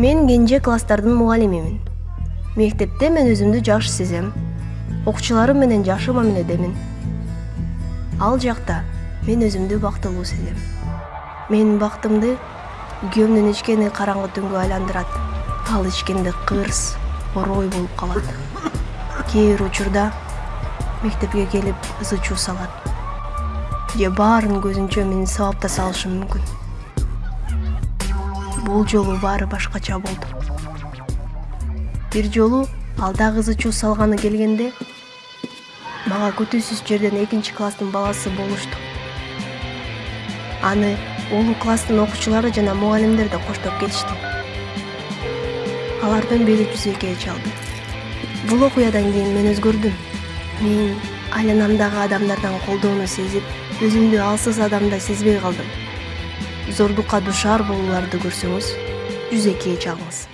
мен кенже класстардын мугалимимин мектепте мен өзүмдү жакшы сезем окуучуларым менен жакшы мамиледемин ал жакта мен өзүмдү бактылуу сезем. Менин бактымды күйөөмдүн ичкени караңгы түнгө айландырат ал ичкенде кырс орой болуп калат кээ бир учурда мектепке келип ызы чуу салат же баарын көзүнчө мени сабапта салышы мүмкүн бул жолу баары башкача болду. Бир жолу ал дагы ызы чуу салганы келгенде мага күтүүсүз жерден экинчи класстын баласы болушту. Аны улуу класстын окуучулары жана мугалимдер да коштоп келишти. Алардын бели жүзөкөй чалды бул окуядан кийин мен өзгөрдүм. Мен айланамдагы адамдардан колдоону сезип өзүмдү алсыз адамдай сезбей калдым зордукка дуушар болууларды көрсөңүз жүзөкөй чалыңыз